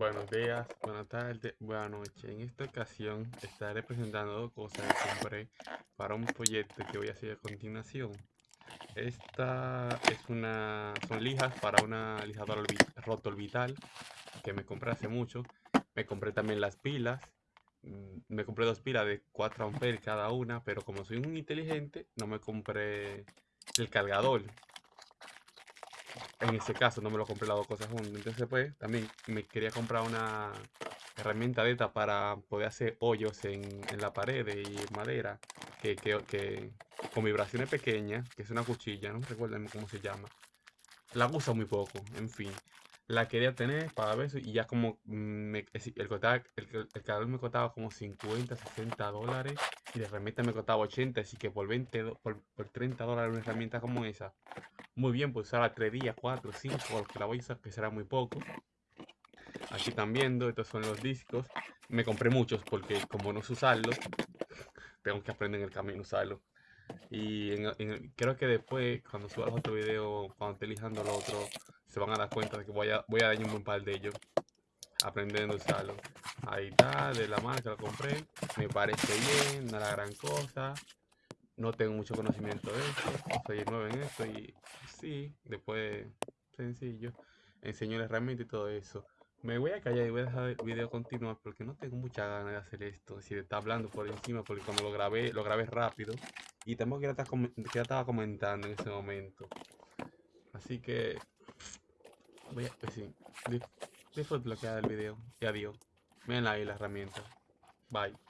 Buenos días, buenas tardes, buenas noches. En esta ocasión estaré presentando dos cosas que compré para un proyecto que voy a hacer a continuación. Esta es una, son lijas para una lijadora rotorbital que me compré hace mucho. Me compré también las pilas. Mm, me compré dos pilas de 4 amperes cada una, pero como soy un inteligente, no me compré el cargador en ese caso no me lo compré las dos cosas juntas. Entonces pues también me quería comprar una herramienta de esta para poder hacer hoyos en, la pared y madera que, que, con vibraciones pequeñas, que es una cuchilla, no recuerdo cómo se llama. La uso muy poco, en fin. La quería tener para ver y ya como me, el, el, el, me costaba como 50, 60 dólares y la herramienta me costaba 80, así que por 20, por, por 30 dólares una herramienta como esa muy bien, pues usarla 3 días, 4, 5, porque la voy a que será muy poco. Aquí están viendo, estos son los discos. Me compré muchos porque como no usarlos, tengo que aprender en el camino a usarlos. Y creo que después, cuando suba otro video, cuando esté lijando los otro, se van a dar cuenta de que voy a, voy a dañar un par de ellos aprendiendo a usarlo. Ahí está, de la marca lo compré. Me parece bien, no la gran cosa no tengo mucho conocimiento de esto, soy nuevo en esto y sí, después sencillo, enseño la herramienta y todo eso. Me voy a callar y voy a dejar el video continuar porque no tengo mucha ganas de hacer esto, si está hablando por encima porque cuando lo grabé, lo grabé rápido y tampoco que ya estaba comentando en ese momento. Así que voy a, pues sí, bloquear el video y adiós. Miren ahí la herramienta. Bye.